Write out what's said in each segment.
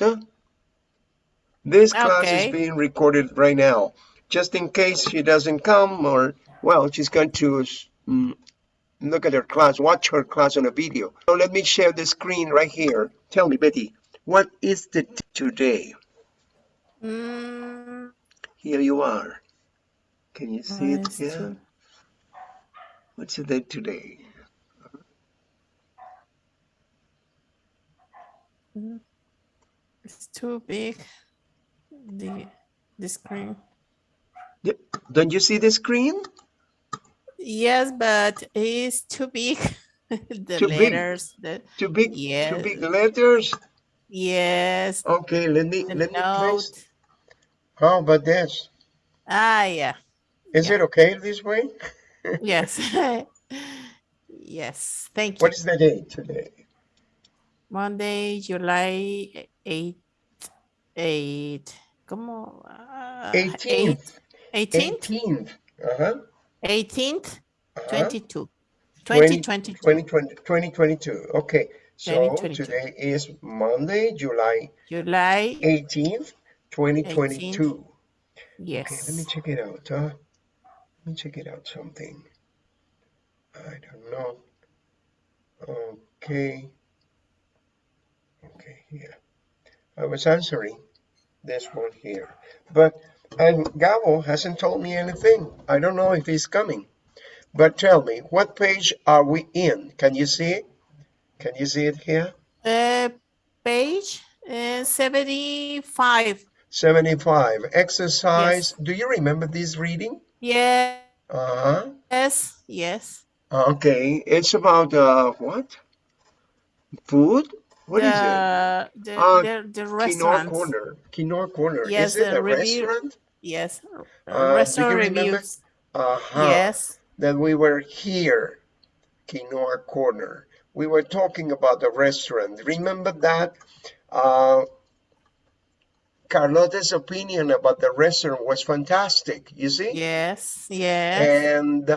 Vanessa. This class Okay. is being recorded right now. Just in case she doesn't come or, well, she's going to mm, look at her class, watch her class on a video. So let me share the screen right here. Tell me, Betty, what is the today? Mm, Here you are. Can you see it here? What's the date today? It's too big. The the screen. Don't you see the screen? Yes, but it's too big. the Too big. letters. The Too big, Yeah. too big letters. yes. Okay, let me The let me note. place. How about this? Ah, yeah. Is Yeah. it okay this way? Yes. yes. Thank you. What is the date today? Monday, July 8. 8. ¿Cómo? Ah, 18th. 18th? 18th. Uh-huh. 18th, uh-huh. 22. 20 2022. 2020 2022. Okay. So 2022. today is Monday, July July, 18th, 2022. yes. Okay, let me check it out. Huh? Let me check it out something. I don't know. Okay. Okay, here. I was answering this one here. But and Gabo hasn't told me anything. I don't know if he's coming. But tell me, what page are we in? Can you see it? Can you see it here? Uh, page uh, 75. 75. Exercise. Do you remember this reading? Yes, Uh-huh. yes. Okay, it's about uh what? Food? What is it? the, The, Uh, the, the restaurant. Corner. Quinoa Corner. Yes, is it the a review- restaurant? Yes. Uh, restaurant reviews. Uh-huh. Yes. That we were here, Quinoa Corner. We were talking about the restaurant. Remember that? Uh, Carlota's opinion about the restaurant was fantastic, you see? Yes. Yes. And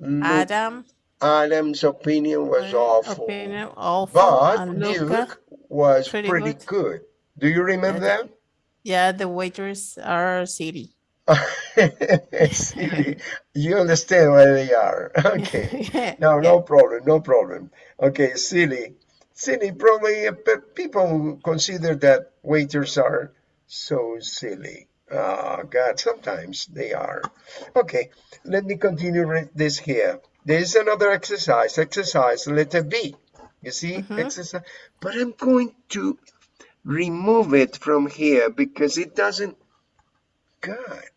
Lu- Adam. Adam's opinion was awful. Opinion awful. But Luke was pretty pretty, good. good. Do you remember that? Yeah, the waiters are silly. Silly. You understand where they are. Okay. No, no problem, no problem. Okay, silly. Silly, probably uh, people consider that waiters are so silly. Oh, God, sometimes they are. Okay, let me continue with this here. There is another exercise, exercise letter B. You see, Mhm. exercise. But I'm going to remove it from here because it doesn't. God,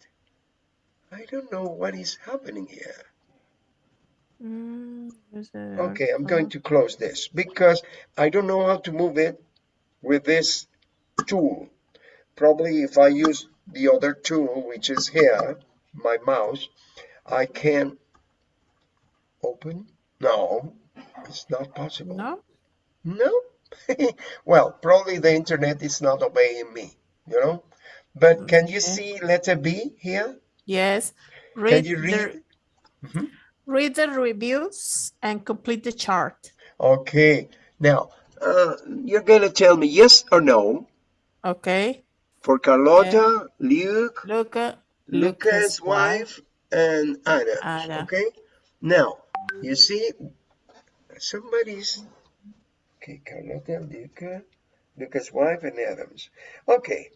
I don't know what is happening here. Mm, a- Okay, I'm going to close this because I don't know how to move it with this tool. Probably if I use the other tool, which is here, my mouse, I can open. No, it's not possible. No? No? well, probably the internet is not obeying me, you know? But can you see letter B here? Yes. Can Read, you the, read? Mhm. read the reviews and complete the chart. Okay, now uh, you're gonna tell me yes or no Okay. for Carlota, Luke, Luca. Lucas' wife, and Anna. Anna. Okay, now you see somebody's okay. Carlota, Luca, Lucas' wife, and Adams. Okay,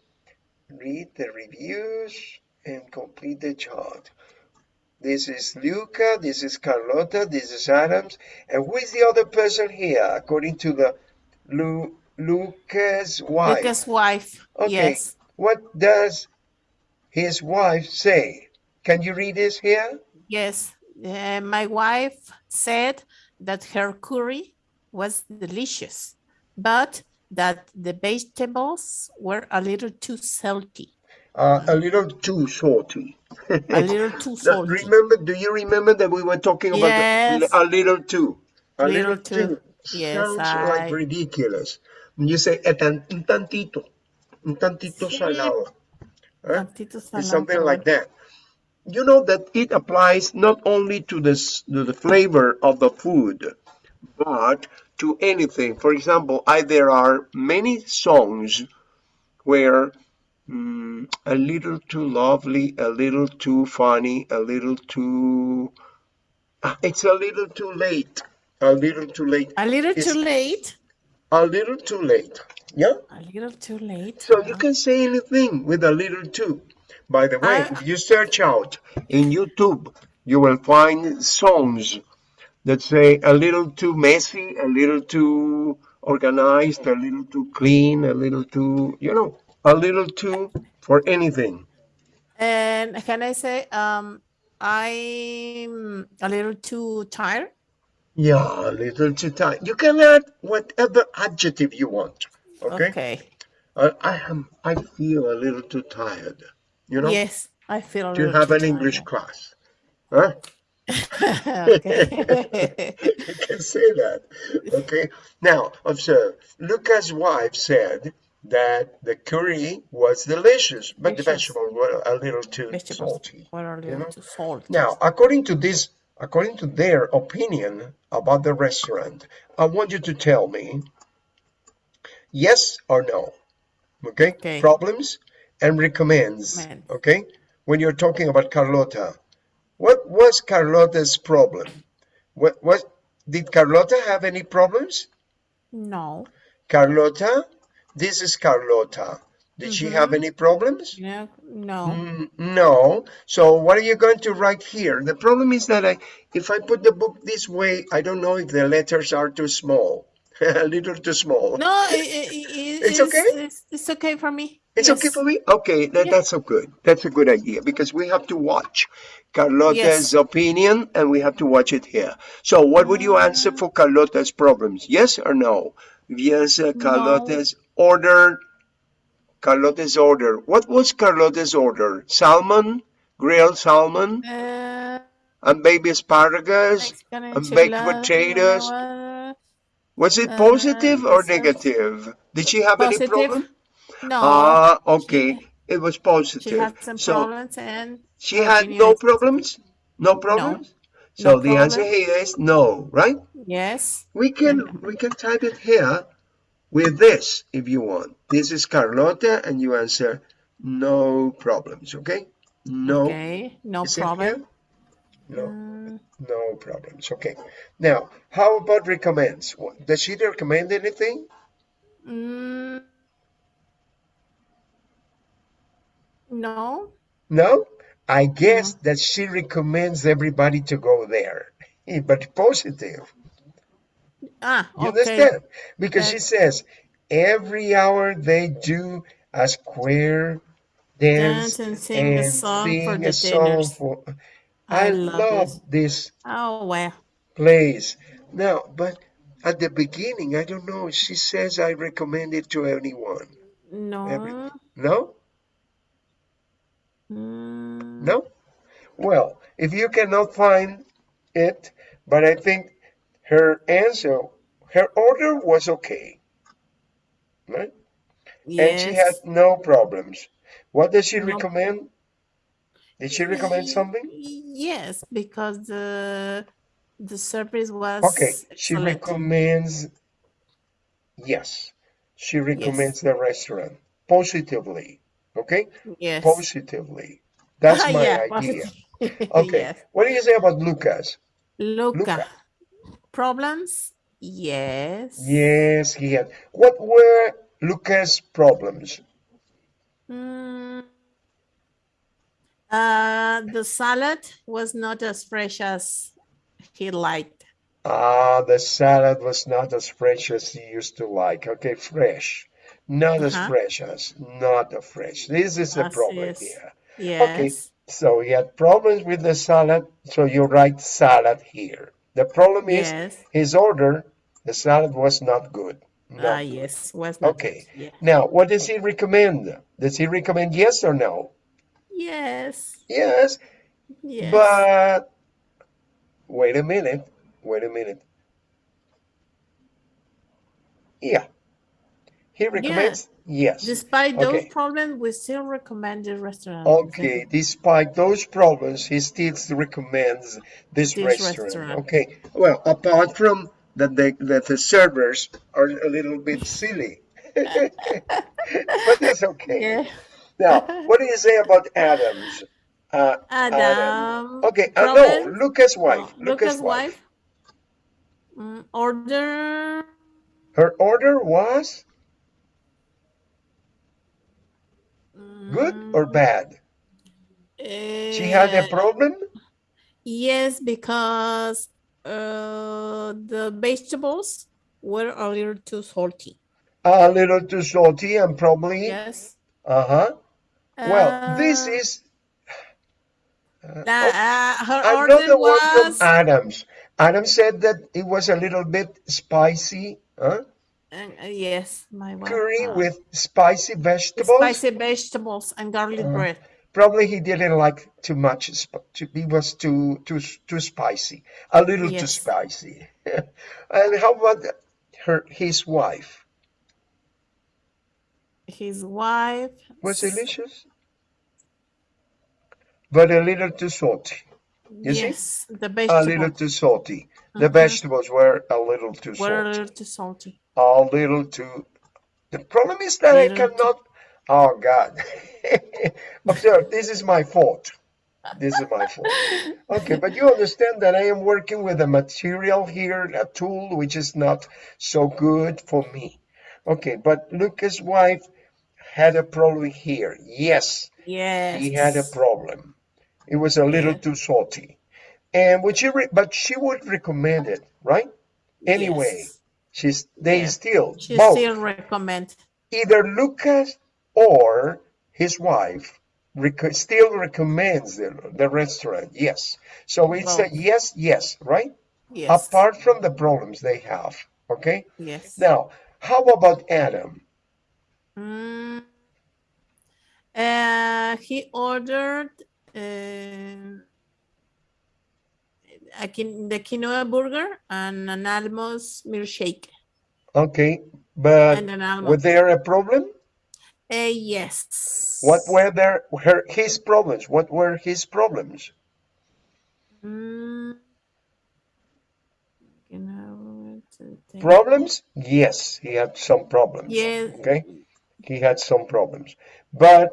read the reviews and complete the chart. This is Luca, this is Carlota, this is Adams, and who is the other person here according to the Lu Lucas' wife? Lucas' wife. Okay. Yes. What does his wife say? Can you read this here? Yes. Uh, my wife said that her curry was delicious, but that the vegetables were a little too salty. Uh, a little too salty. A little too salty. Remember, do you remember that we were talking about the- Yes. a little too? A Little too. Yes, Sounds like ridiculous. You say "Eh, un tantito, un tantito Sí. salado. Huh? Tantito It's something like that. You know that it applies not only to this to the flavor of the food, but to anything. For example, I, there are many songs where mm, a little too lovely, a little too funny, a little too. Ah, It's a little too late. A little too late. A little It's- too late. A little too late. Yeah. A little too late. So you can say anything with a little too. By the way, I- if you search out in YouTube, you will find songs that say a little too messy, a little too organized, a little too clean, a little too, you know, a little too for anything. And can I say, um, I'm a little too tired? Yeah, a little too tired. You can add whatever adjective you want. Okay. Okay. I, I am. I feel a little too tired. You know. Yes, I feel Do you have an English tired. class? Huh? okay. you can say that. Okay. Now, observe. Lucas' wife said that the curry was delicious, but the vegetables were a little too Vegetables salty. were a you little know? too salty. Now, according to this, according to their opinion about the restaurant, I want you to tell me yes or no. Okay? Okay. Problems and recommends. Recommend. Okay? When you're talking about Carlota, what was Carlota's problem? What was did Carlota have any problems? No. Carlota, this is Carlota. Did she have any problems? No. No. Mm, No. So what are you going to write here? The problem is that I, if I put the book this way, I don't know if the letters are too small, a little too small. No, i- i- i- It's okay? It's, it's okay for me. It's okay for me? Okay, that, Yeah. that's so good. That's a good idea because we have to watch Carlota's Yes. opinion and we have to watch it here. So what would you answer for Carlota's problems? Yes or no? Yes, uh, Carlota's order. Carlota's order. What was Carlota's order? Salmon, grilled salmon, Uh, and baby asparagus, and baked potatoes. Uh, Was it Uh, positive or yes, yes. negative? Did she have any Positive? problem? No. Ah, okay. It was positive. she had some so problems and she had no problems? No problems? No So the answer problem. here is no, right? Yes. We can we can type it here with this if you want. This is Carlota and you answer no problems, okay? No. Okay. No problem. No. No problems. Okay. Now, how about recommends? What- Does she recommend anything? mm, no. No? I guess that she recommends everybody to go there. But positive. Ah, You okay. understand? Because she That- says every hour they do a square dance, Dance and sing a song sing for the a song dinners. for. I I, love love this Oh well. place. Now, but at the beginning, I don't know. She says I recommend it to anyone. No. Every- No? Mm, No? Well, if you cannot find it, but I think her answer, her order was okay. Right? Yes. And she had no problems. What does she No. recommend? Did she recommend something? Yes, because the the service was Okay, she recommends, yes, she recommends the restaurant positively. Okay? Yes. Positively. That's my yeah, idea. Okay. Yes. What do you say about Lucas? Luca. Luca. Problems? Yes. Yes, he had. What were Lucas' problems? Mm, uh, the salad was not as fresh as he liked. Ah, the salad was not as fresh as he used to like. Okay, fresh. Not as Uh-huh. fresh as, not a fresh. This is the problem es. here. Yes. Okay, So he had problems with the salad, so you write salad here. The problem is Yes. his order, the salad was not good. Ah, good. yes. Was not Okay. good. Yeah. Now, what does he recommend? Does he recommend yes or no? Yes. Yes, Yes. but wait a minute. Wait a minute. Yeah. He recommends yes. Despite those Okay. problems, we still recommend the restaurant. Okay, despite those problems, he still recommends this, This restaurant. restaurant. Okay, well, apart from that, the, that the servers are a little bit silly. but that's okay. Yeah. Now, what do you say about Adams? Uh, Adam. okay, uh, no? Lucas' No, wife. Lucas' Lucas' wife. Mm, order. Her order was good or mm, bad? She had a eh, problem? Yes, because uh, the vegetables were a little too salty. A little too salty and probably, Yes. uh-huh. Well, this Uh, is uh, that, oh, uh, her another order one from Adams. Adams said that it was a little bit spicy, huh? uh, yes, my wife. Curry Uh, with spicy vegetables. spicy vegetables and garlic Uh, bread. Probably he didn't like too much. Too, he was too too too spicy, a little too spicy. and how about her his wife? His wife. Was delicious, but a little too salty. You see, Yes, the a little too salty. The uh-huh. vegetables were a little too were a salty. little too salty. A little too. The problem is that I cannot. Oh God! Observe, this is my fault. This is my fault. Okay, but you understand that I am working with a material here, a tool which is not so good for me. Okay, but Lucas' wife had a problem here. Yes, Yes. he had a problem. It was a little too salty. And would re but she would recommend it, right? Anyway, Yes. she's they Yes. still She both still recommend. either Lucas or his wife rec- still recommends the, the restaurant. Yes. So it's a yes, yes, right? Yes. Apart from the problems they have. Okay. Yes. Now, how about Adam? Mm, uh, he ordered uh, a the quinoa burger and an almost milkshake. Okay, but an was there a problem? Uh, What yes. were there her his problems? What were his problems? Mm. Problems? Yes, he had some problems. Yes. Okay, he had some problems. But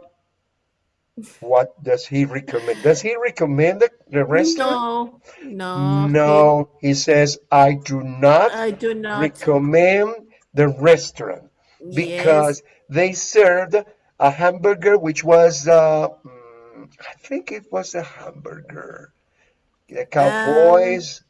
what does he recommend? Does he recommend the, the restaurant? No, no, he, No, he says, I do not I do not. recommend the restaurant Yes. because they served a hamburger which was, uh, mm, I think it was a hamburger. The Um, Cowboys,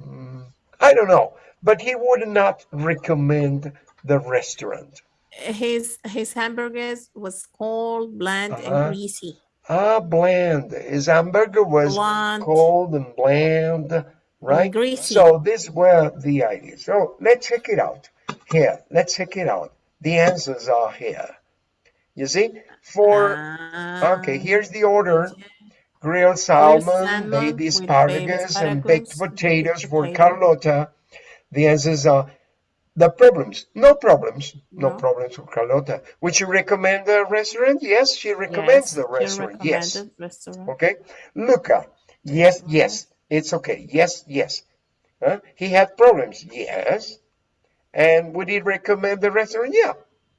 mm, I don't know, but he would not recommend the restaurant. His his hamburgers was cold, bland, and Uh-huh. greasy. Ah, bland. His hamburger was Bland cold and bland, and right? greasy. So these were the ideas. So let's check it out. Here, let's check it out. The answers are here. You see? For, okay, Um, here's the order. Grilled salmon, salmon baby with asparagus, and baked asparagus, potatoes for. Carlota. The answers are the problems. No problems. No No. problems for Carlota. Would you recommend the restaurant? Yes, she recommends Yes, the restaurant. Yes. restaurant. Okay. Luca. Yes, yes. It's okay. Yes, yes. Huh? He had problems. Yes. And would he recommend the restaurant? Yeah.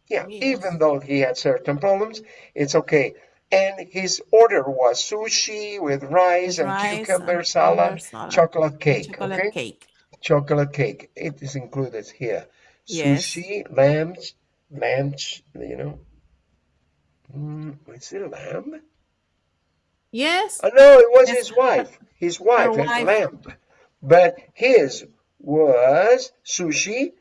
Yeah. Even though he had certain problems, it's okay. And his order was sushi with rice With and rice cucumber and salad, cucumber salad chocolate cake. chocolate Okay. cake. Chocolate cake. It is included here. Yes. Sushi, lamb, lamb, you know. Mm, is it lamb? Yes. Oh, no, it was Yes. his wife. His wife had wife. lamb. But his was sushi,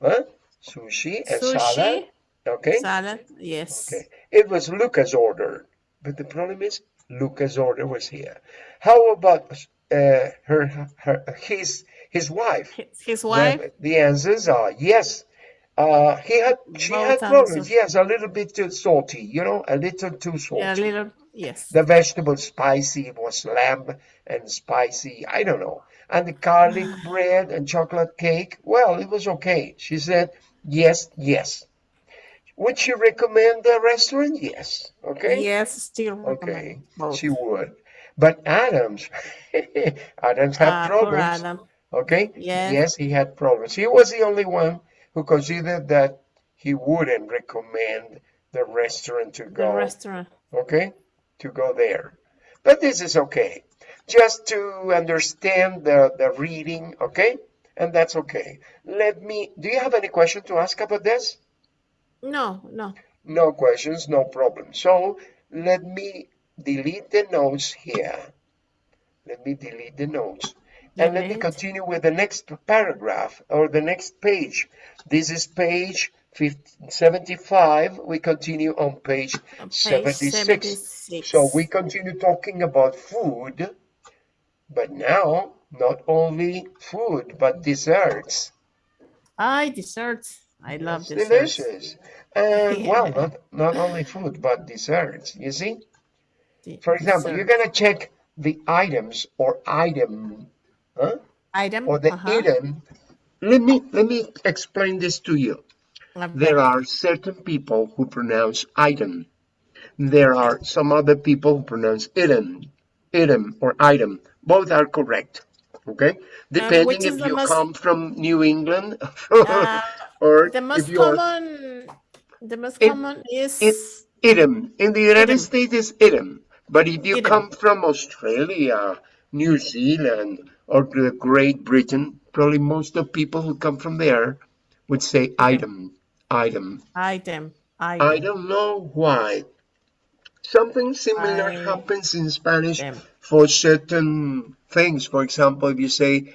huh? Sushi and salad. Sushi, Okay. salad. Yes. Okay. It was Luca's order. But the problem is Luca's order was here. How about uh, her, her, his, his wife? His, his wife, the answers are yes. Uh, he had, she had problems. Yes, a little bit too salty, you know, a little too Yeah, a little. Yes. The vegetable spicy was lamb and spicy, I don't know. And the garlic bread and chocolate cake, well, it was okay. She said, yes, yes. Would she recommend the restaurant? Yes. Okay. Yes, still Okay. both. She would. But Adams, Adams had poor problems. Adam. Okay. Yes. Yes, he had problems. He was the only one who considered that he wouldn't recommend the restaurant to The go. restaurant. okay, to go there. But this is okay, just to understand the, the reading, okay? And that's okay. Let me, do you have any question to ask about this? No, no. No questions, no problem. So let me delete the notes here. Let me delete the notes. And let me continue with the next paragraph or the next page. This is page 50 75. We continue on page page 76. 76. So we continue talking about food, but now not only food, but desserts. I desserts. I love desserts. delicious. And well, not, not only food, but desserts, you see? For example, you're gonna check the items or item, huh? item. Or the uh-huh. item. Let me, let me explain this to you. A There are certain people who pronounce item. There are some other people who pronounce item, item or item. Both are correct. Okay, depending which is if you most- come from New England Uh, or the most if you are common. The most It- common is it- item. In the United Item. States, is item. But if you Item. come from Australia, New Zealand, or the Great Britain, probably most of people who come from there would say item, item. item. item. I don't know why. Something similar I- happens in Spanish for certain things. For example, if you say,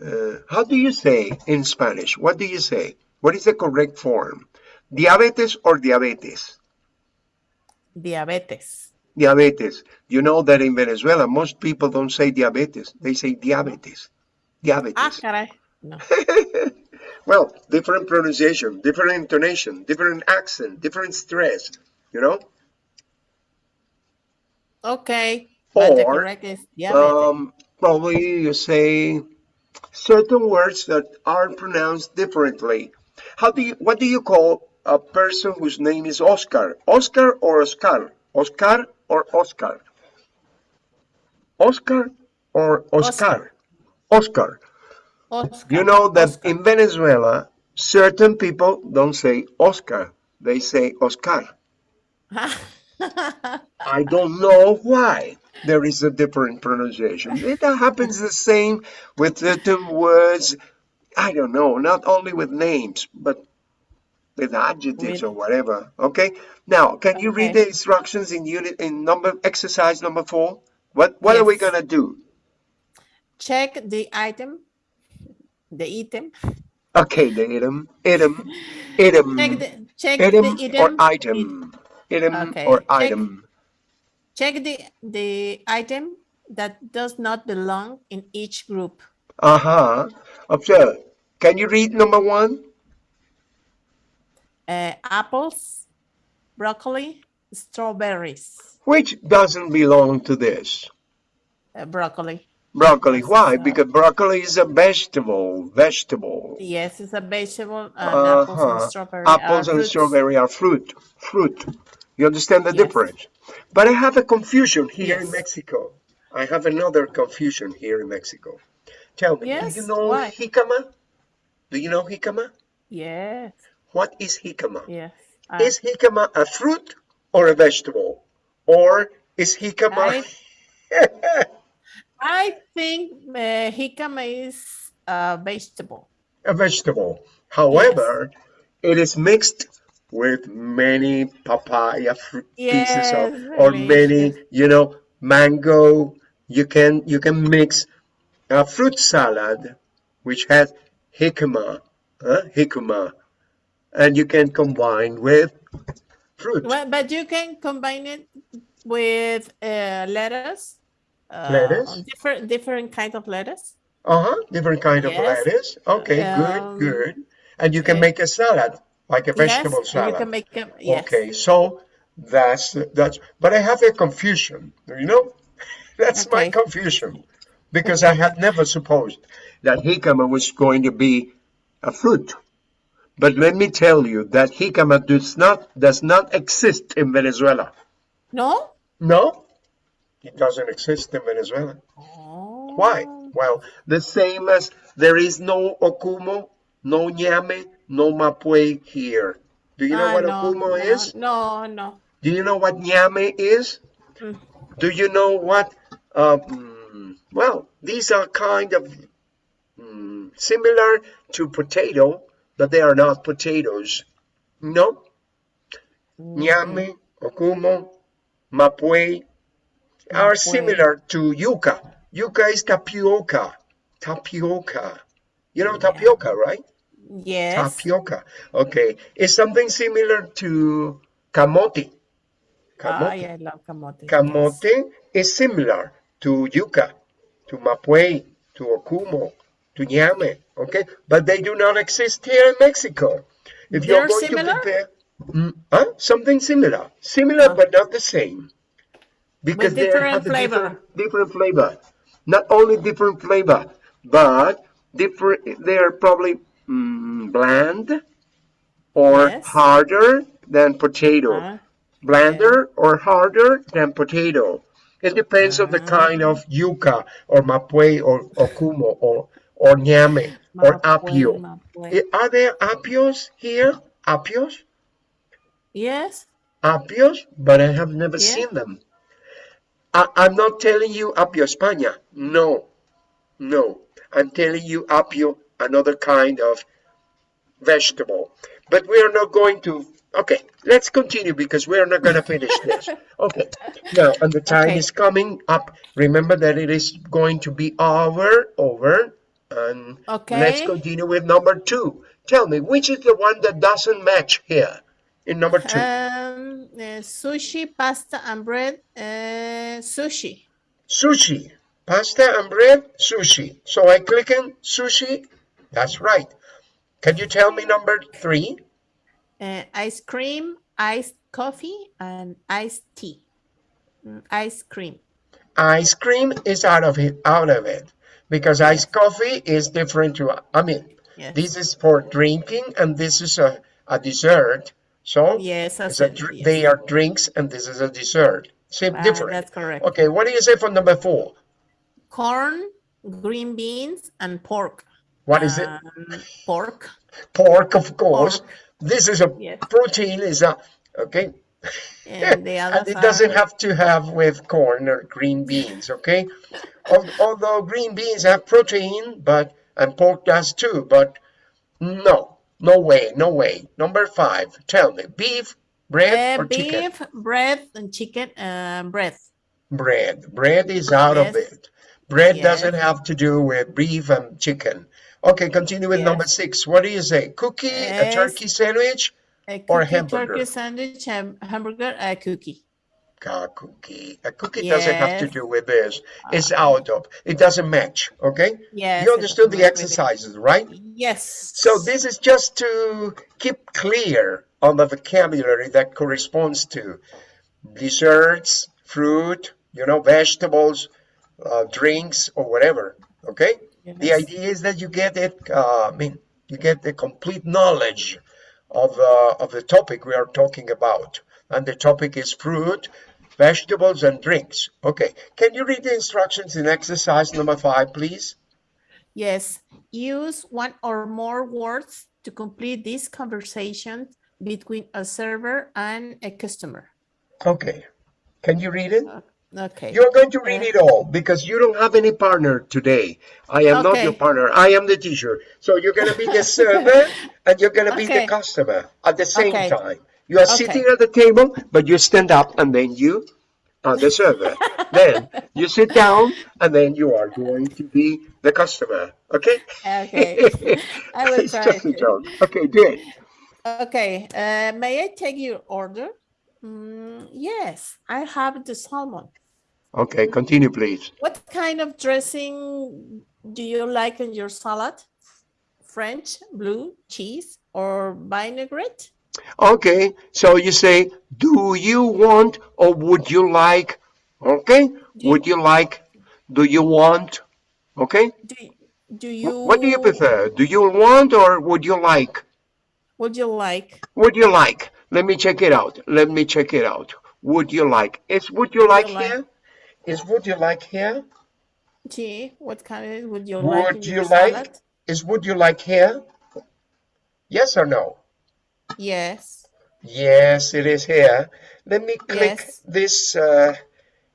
uh, how do you say in Spanish? What do you say? What is the correct form? Diabetes or diabetes? Diabetes. Diabetes. You know that in Venezuela, most people don't say diabetes. They say diabetes. Ah, Diabetes. caray. No. well, different pronunciation, different intonation, different accent, different stress, you know? Okay. But the Or, correct is diabetes. Um, probably you say certain words that are pronounced differently. How do you, what do you call a person whose name is Oscar? Oscar or Oscar? Oscar or Oscar? Oscar or Oscar? Oscar. Oscar. You know that Oscar. in Venezuela, certain people don't say Oscar, they say Oscar. I don't know why there is a different pronunciation. It happens the same with certain words. I don't know, not only with names, but with adjectives or whatever. Okay. Now, can you read Okay. the instructions in unit in number exercise number four? What What are we Yes. gonna do? Check the item. The item. Okay, the item, item, item, Check the check item the item. or it- item, item Okay, or check- item. check the the item that does not belong in each group. Uh huh. Observe. Can you read number one? Uh, apples, broccoli, strawberries. Which doesn't belong to this? Uh, broccoli. Broccoli. Why? uh, Because broccoli is a vegetable. Vegetable. Yes, it's a vegetable. And apples Uh-huh. and strawberry. are Apples and fruits. strawberry are fruit. Fruit. You understand the Yes. difference? But I have a confusion here in Mexico. I have another confusion here in Mexico. Tell me, Yes, do you know why? jicama? Do you know jicama? Yes, What is jicama? yes. Uh, Is jicama a fruit or a vegetable? Or is jicama... I think uh, jicama is a vegetable. a vegetable. However, it is mixed with many papaya fruit pieces Yes, of, or many, you know, mango. You can you can mix a fruit salad, which has jicama, uh, jicama, and you can combine with fruit. Well, but you can combine it with uh, lettuce. Uh, Lettuce? Different different kind of lettuce. Uh-huh, different kind of Yes. lettuce. Okay, Um, good, good. And you can eh, make a salad, like a vegetable yes, salad. you can make them. Yes. Okay, so that's that's. But I have a confusion. You know, that's my confusion because I had never supposed that jicama was going to be a fruit. But let me tell you that jicama does not does not exist in Venezuela. No. No, it doesn't exist in Venezuela. Oh. Why? Well, the same as there is no ocumo, no ñame, no mapue here. Do you know Ah, what no, ocumo no, is? No, no. Do you know what ñame is? Mm. Do you know what? Um, well, these are kind of mm, similar to potato, but they are not potatoes. No, ñame, ocumo, mapue are similar to yuca. Yuca is tapioca. Tapioca. You know tapioca, right? Yes. Tapioca. Okay. It's something similar to camote. Camote. Ah, yeah, I love camote. yes. Camote is similar to yuca, to mapue, to ocumo, to ñame, okay? But they do not exist here in Mexico. If you're They're going similar? to prepare Mm, huh? something similar, similar Oh. but not the same, because they different have a flavor. different, different flavor. Not only different flavor, but different. They are probably mm, bland or Yes. harder than potato Ah, blander or harder than potato. It depends on the kind of yuca or mapue or ocumo or or ñame or apio. Are there apios here? Apios? Yes. Apios? But I have never seen them. I, I'm not telling you apio España. No, no. I'm telling you apio, another kind of vegetable. But we are not going to. Okay, let's continue because we are not going to finish this. Okay, now, and the time Okay. is coming up. Remember that it is going to be over, over, and let's continue with number two. Tell me, which is the one that doesn't match here in number two? Um, uh, sushi, pasta, and bread. Uh, sushi. Sushi, pasta and bread, sushi. So I click in sushi. That's right. Can you tell me number three? Uh, ice cream, iced coffee, and iced tea. Mm, ice cream. Ice cream is out of it, out of it, because iced coffee is different to. I mean, Yes. this is for drinking, and this is a, a dessert. So yes, a, yes. they are drinks, and this is a dessert. Same, Ah, different. That's correct. Okay, what do you say for number four? Corn, green beans, and pork. What is it? Um, pork. Pork, of course. pork. This is a Yes. protein. Is a okay. And the and it doesn't have to have with corn or green beans, okay? Although green beans have protein, but and pork does too, but no, no way, no way. Number five, tell me, beef, bread, Uh, or chicken? beef, bread, and chicken, uh, bread. Bread. Bread is out of it. Bread Yes. doesn't have to do with beef and chicken. Okay, continue with number six. What do you say? Cookie, a turkey sandwich, A Or cookie, hamburger. turkey sandwich, ham- hamburger, a cookie. a cookie. A cookie doesn't have to do with this. It's out of. It doesn't match. Okay. Yes. you understood the match with it. exercises, right? Yes. So this is just to keep clear on the vocabulary that corresponds to desserts, fruit, you know, vegetables, uh, drinks, or whatever. Okay. Yes. The idea is that you get it. Uh, I mean, you get the complete knowledge of uh, of the topic we are talking about, and the topic is fruit, vegetables, and drinks. Okay. Can you read the instructions in exercise number five, please? Yes. Use one or more words to complete this conversation between a server and a customer. Okay. Can you read it? Okay. You're going to read it all because you don't have any partner today. I am not your partner. I am the teacher. So you're going to be the server and you're going to be the customer at the same Okay. time. You are Okay. sitting at the table, but you stand up and then you are the server. then you sit down and then you are going to be the customer. Okay? Okay. I will it's try just a to. joke. Okay, good. Okay. Uh, may I take your order? Mm, yes, I have the salmon. Okay, continue, please. What kind of dressing do you like in your salad? French, blue, cheese, or vinaigrette? Okay, so you say, do you want or would you like? Okay, Do- would you like? Do you want? Okay, Do, do you? what do you prefer? Do you want or would you like? Would you like? Would you like? Let me check it out. Let me check it out. Would you like? Is would you like you like? Is would you like here? Gee, what kind of would you like Would you like? salad? Is would you like here? Yes or no? Yes. Yes, it is here. Let me click Yes. this uh,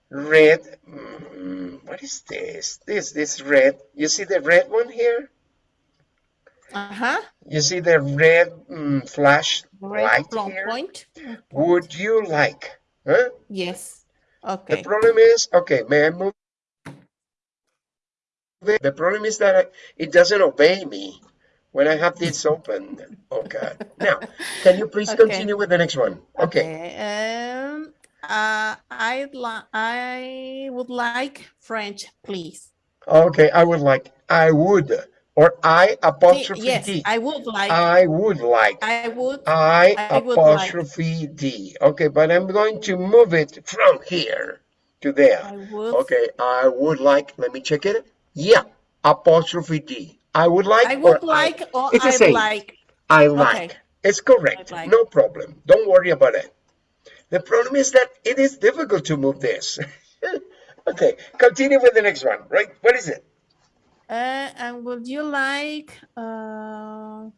red. mm, what is this? This this red. You see the red one here? Uh-huh. You see the red mm, flash Red light here? point. Would you like? Huh? Yes. The problem is, okay, may I move? The problem is that I- it doesn't obey me when I have this open. Oh God. Now, can you please Okay. continue with the next one? Okay. Okay. Um, uh, I'd I would like French, please. Okay, I would like, I would, or I apostrophe yes, D. I would like. I would like. I would. I I would like. apostrophe D. Okay, but I'm going to move it from here to there. I would. Okay, I would like, let me check it. Yeah, apostrophe D. I would like. I or would like or It's the same. like. I like. Okay. It's correct. like. No problem. Don't worry about it. The problem is that it is difficult to move this. okay, continue with the next one, right? What is it? Uh, and would you like uh,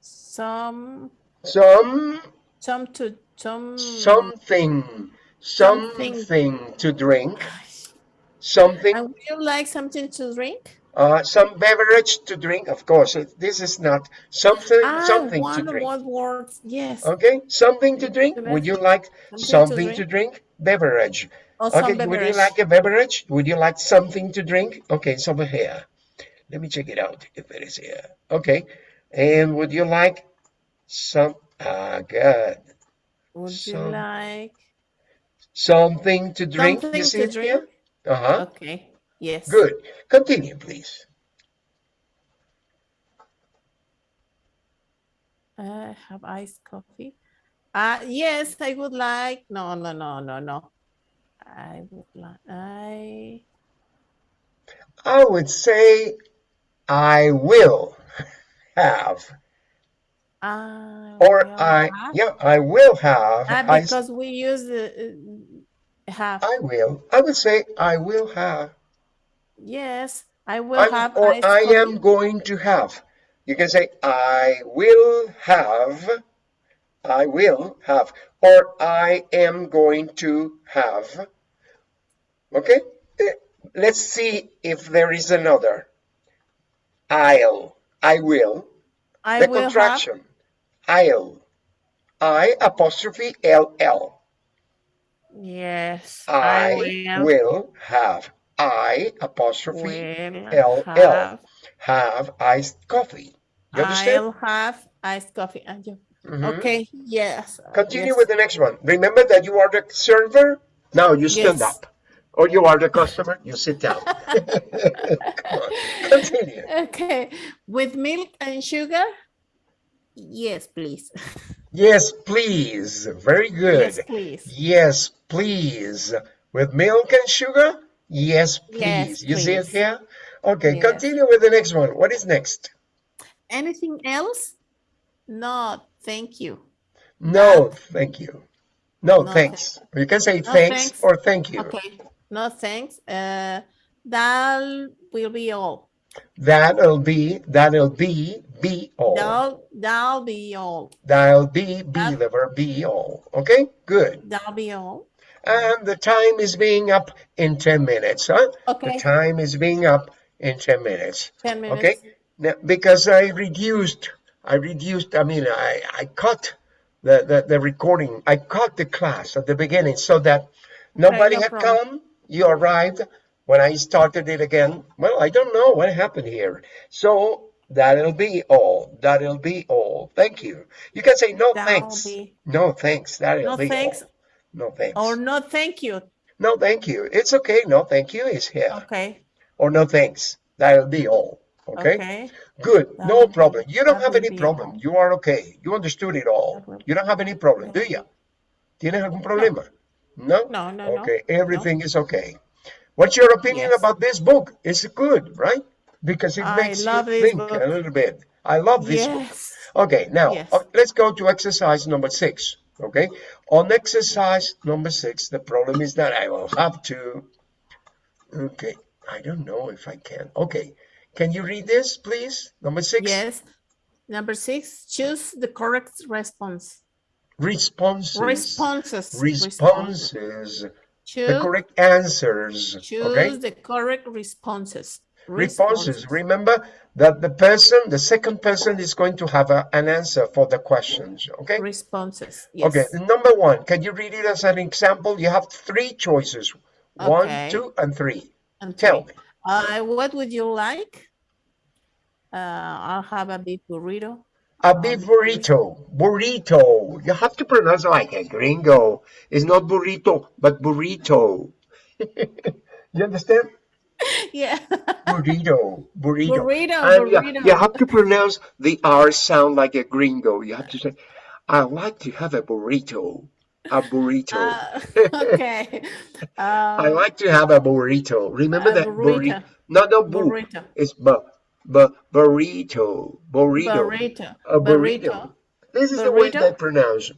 some Some, some to some something, Something. something to drink, something, and would you like something to drink? Uh, some beverage to drink. Of course, it- this is not something, Ah, something to drink. one word. Yes. Okay, something to drink. Would you like Something to something to drink? Beverage. Or some Okay, would you like a beverage? Would you like something to drink? Okay, it's over here. Let me check it out if it is here. Okay, and would you like some? Ah, good. Would you like Something to drink. something to drink? here? Uh huh. Okay. Yes. Good. Continue, please. Uh, have iced coffee. Uh, yes, I would like. No, no, no, no, no. I would like. I. I would say I will have, I or I have- yeah I will have. Ah, I, because we use the uh, have. I will. I would say I will have. Yes, I will I'm- have. or I am going to have. You can say I will have, I will have, or I am going to have. Okay? Eh, Let's see if there is another. I'll, I will, I the will contraction. I'll, I apostrophe L L. have. Yes, I will. will have. I apostrophe L L. have. iced coffee. You understand? I'll have iced coffee. And you, Mhm. Okay. Yes. Continue yes. with the next one. Remember that you are the server. Now you stand Yes. up. Or you are the customer. You sit down. Continue. Okay. With milk and sugar? Yes, please. Yes, please. Very good. Yes, please. Yes, please. With milk and sugar? Yes, please. Yes, you see it here? Okay, Yes. continue with the next one. What is next? Anything else? No, thank you. No, thank you. No, No, thanks. You can say No, thanks, thanks. or thank you. Okay. No, thanks. Uh, that will be all. That'll be, that'll be, be all. That'll, that'll be all. That'll be, be That- the verb be all. Okay, good. That'll be all. And the time is being up in 10 minutes, huh? Okay. The time is being up in 10 minutes. 10 minutes. Okay, now, because I reduced, I reduced, I mean, I, I cut the, the, the recording, I cut the class at the beginning so that nobody no had problem. come. You arrived when I started it again. Well, I don't know what happened here. So that'll be all. That'll be all. Thank you. You can say no That'll thanks. be- No thanks. That'll No be thanks. all. No thanks. Or no, thank you. no thank you. It's okay. No thank you is here. Okay. Or no thanks. That'll be all. Okay. Okay. Good, That no problem. You don't have any problem. all. You are okay. You understood it all. You don't have any problem, do you? ¿Tienes algún problema? No? No, no, no. Okay, everything is okay. What's your opinion Yes. about this book? It's good, right? Because it I makes you think book. a little bit. I love this book. Yes. Okay, now Yes. uh, let's go to exercise number six. Okay, on exercise number six, the problem is that I will have to. Okay, I don't know if I can. Okay. Can you read this, please? Number six. Yes. Number six, choose the correct response. Responses. Responses. Responses. choose, The correct answers. choose Okay. the correct responses. Responses. Remember that the person, the second person is going to have a- an answer for the questions. Okay. Responses. Yes. Okay. Number one, can you read it as an example? You have three choices. One, two, and three. And Tell three. me. Uh, what would you like? Uh, I'll have a beef burrito. A beef burrito. Burrito. You have to pronounce like a gringo. It's not burrito, but burrito. you understand? Yeah. Burrito. Burrito. Burrito, And you- burrito. You, have to pronounce the R sound like a gringo. You have to say, I like to have a burrito. A burrito. Uh, okay. I Um, like to have a burrito. Remember a that burrito? burrito. No, no, bu. burrito. It's bu, bu, burrito. Burrito. Burrito. A burrito. Burrito. This is the way they pronounce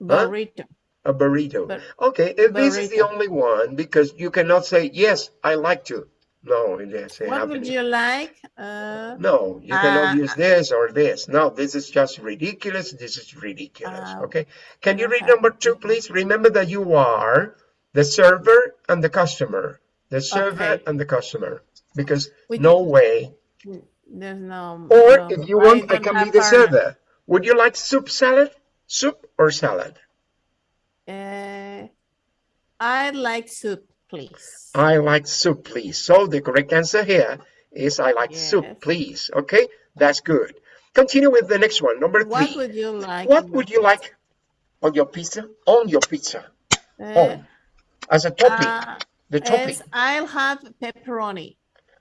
Burrito. Huh? Burrito. A burrito. Bur- okay, if this is the only one because you cannot say yes, I like to. No, it doesn't What happen. would you like? Uh, No, you cannot Uh, use this or this. No, this is just ridiculous. This is ridiculous. Uh, okay. Can you read number two, please? Remember that you are the server and the customer. The server Okay. and the customer. Because Which- no way. there's no. Or no, if you want, I, can be the server. Would you like soup salad? Soup or salad? Uh, I like soup, please. I like soup, please. So the correct answer here is I like soup, please. Okay, that's good. Continue with the next one, number three. What would you like? What would you like on your pizza? On your pizza, pizza? on as a topping, Uh, the topping. yes, I'll have pepperoni.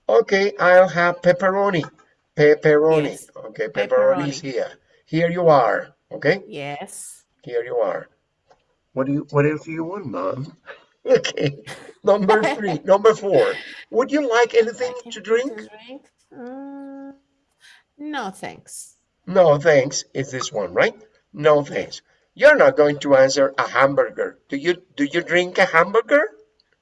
Okay, I'll have pepperoni. Pepperoni. Yes, Okay, pepperoni is here. Here you are. Okay, Yes. here you are. What do you? What else do you want, mom? Okay, number three, number four. Would you like anything to drink? drink? Mm, no, thanks. No, thanks. Is this one right? No, thanks. You're not going to answer a hamburger. Do you? Do you drink a hamburger?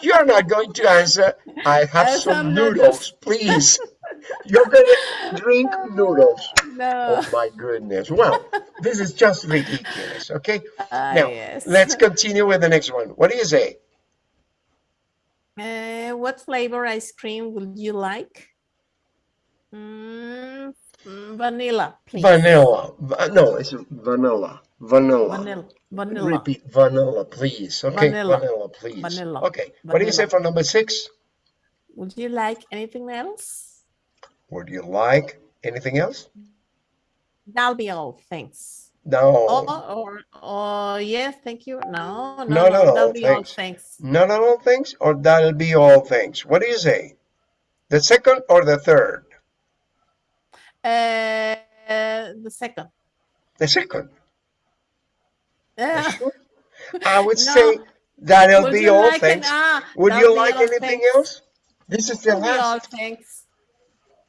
You're not going to answer. I have some some noodles, noodles." please. You're gonna drink noodles. No. Oh my goodness. Well, this is just ridiculous. Okay. Ah, Now yes. let's continue with the next one. What do you say? Uh, what flavor ice cream would you like? Mm, vanilla, please. Vanilla. No, it's vanilla. Vanilla. Vanilla. Vanilla. Repeat vanilla, please. Okay, vanilla, Vanilla. please. Vanilla. Okay. What do you say for number six? Would you like anything else? Would you like anything else? That'll be all. Thanks. No. Oh, or, or yes, thank you. No, no, No, no, no, that'll be all. thanks. Thanks. None of all things, or that'll be all things. What do you say? The second or the third? Uh, the second. The second. Uh, Sure. I would No. say that'll would be all like an- things. ah, Would you like anything thanks. else? This is the That'll be all. last. Thanks.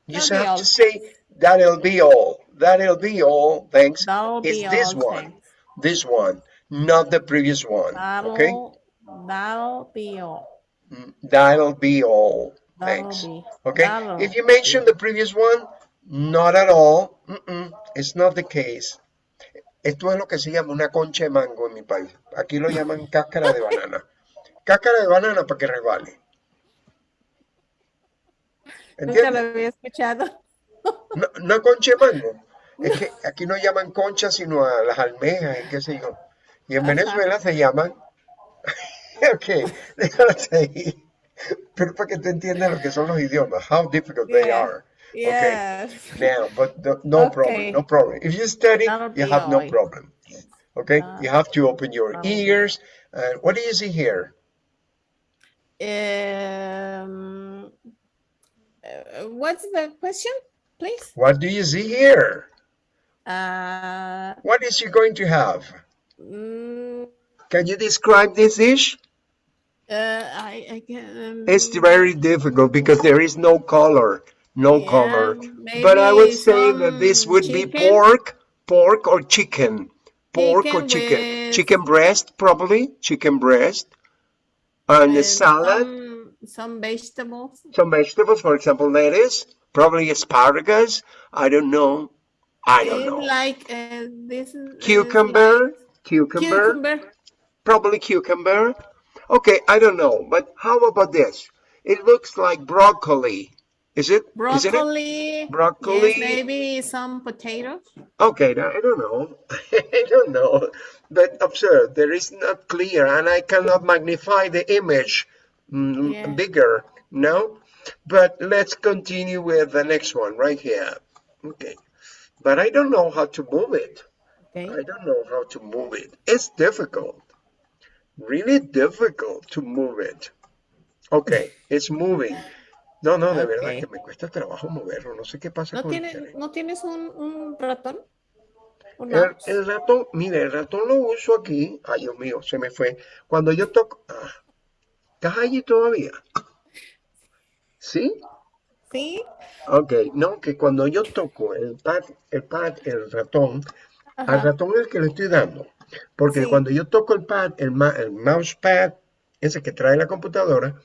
You that'll just have to say that'll be all. That'll be all. Thanks. That'll It's this one. Thanks. This one, not the previous one. Okay. That'll, that'll be all. Mm, That'll be all. That'll Thanks. be. Okay. If you mention the previous one, not at all. Mm-mm, it's not the case. Esto es lo que se llama una concha de mango en mi país. Aquí lo llaman cáscara de banana. Cáscara de banana para que resbale. Nunca lo había escuchado. No, no concha de mango. Es que aquí no llaman concha sino a las almejas y qué sé yo. Y en Ajá. Venezuela se llaman. ok, déjalo ahí. Pero para que tú entiendas lo que son los idiomas. How difficult they Yeah. are. Yes. Now, but no, no problem, Okay. no problem. If you study, you have no problem. Okay, Uh, you have to open your be- ears. Uh, what do you see here? Um, what's the question, please? What do you see here? Uh, What is she going to have? mm, Can you describe this dish? uh, I, I can. It's very difficult because there is no color, no Yeah, color. But I would say that this some would be pork, pork or chicken. Pork or Chicken chicken. with- Chicken breast, probably. Chicken breast. And a salad. some- some vegetables. Some vegetables, for example, lettuce, probably asparagus. I don't know. I don't It's know. like uh, this is is Cucumber, like cucumber, cucumber. probably cucumber. Okay, I don't know, but how about this? It looks like broccoli. Is it? Isn't it? Broccoli. Broccoli. Yes, maybe some potatoes. Okay, now, I don't know. I don't know. But observe, there is not clear, and I cannot magnify the image mm, Yeah. bigger. No? But let's continue with the next one right here. Okay. But I don't know how to move it. Okay. I don't know how to move it. It's difficult. Really difficult to move it. Okay, it's moving. No, no, de verdad Ok. que me cuesta trabajo moverlo. No sé qué pasa ¿No, con tiene. ¿No tienes un, un ratón? ¿Un El, el ratón, mire, el ratón lo uso aquí. Ay, Dios mío, se me fue. Cuando yo toco. ah, ¿Estás allí todavía? ¿Sí? Sí. Ok, no, que cuando yo toco el pad, el pad, el ratón, al Ajá. ratón es el que le estoy dando. Porque Sí. cuando yo toco el pad, el, ma- el mousepad, ese que trae la computadora,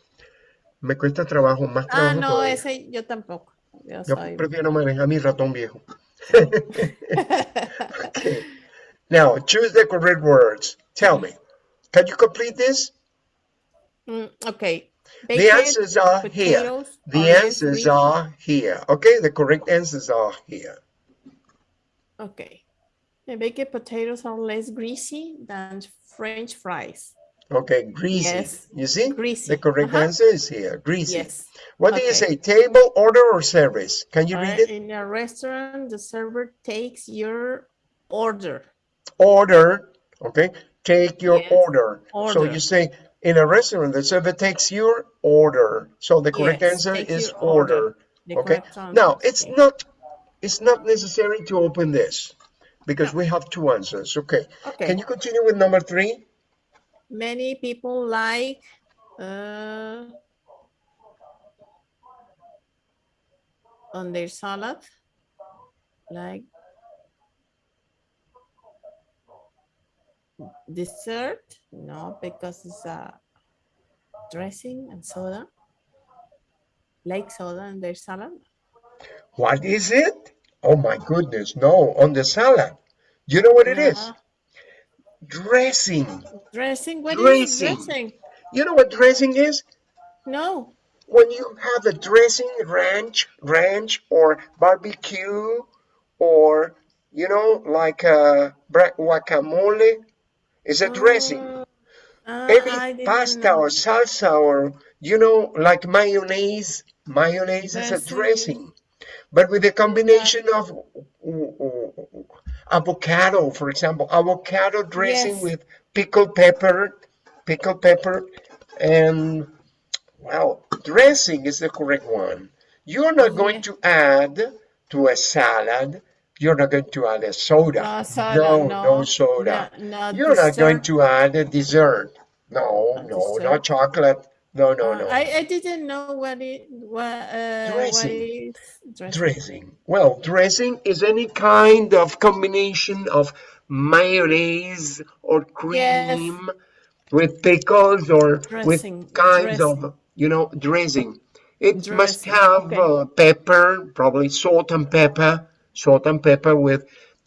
me cuesta trabajo, más Ah, trabajo no, todavía. ese yo tampoco. Yo Yo soy. prefiero manejar mi ratón viejo. Okay. Now, choose the correct words. Tell me, can you complete this? Mm, okay. The answers are here. The answers greasy. are here. Okay, the correct answers are here. Okay. The baked potatoes are less greasy than French fries. Okay, greasy. Yes, You see? greasy. The correct Uh-huh. answer is here. Greasy. Yes. What do you say? Table, order, or service? Can you Uh, read it? in a restaurant, the server takes your order. Order. Okay. Take your Yes, order. So you say in a restaurant, the server takes your order. So the correct Yes, answer is order. order. Okay. Now it's okay. not it's not necessary to open this because we have two answers. Okay. Okay. Can you continue with number three? Many people like uh, on their salad, like dessert. No, because it's a dressing and soda. Like soda in their salad. What is it? Oh my goodness, no, on the salad. You know what it is? No. Dressing. Dressing. What is Dressing. dressing? You know what dressing is? No. When you have a dressing ranch, ranch or barbecue or you know like a guacamole is a dressing. Oh, ah, Any pasta or salsa or you know like mayonnaise, mayonnaise is a Dressing. dressing. But with a combination of uh, uh, avocado, for example, avocado dressing Yes. with pickled pepper, pickled pepper, and well, dressing is the correct one. You're not going to add to a salad. You're not going to add a soda. No soda, no, no, no soda. no, You're not going to add a dessert. No, no, dessert. not chocolate. No, no, Uh, no. I, I didn't know what it what uh, Dressing. dressing. Dressing. Well, dressing is any kind of combination of mayonnaise or cream with pickles or Dressing, with kinds dressing. of, you know, dressing. It must have okay. uh, pepper, probably salt and pepper, salt and pepper with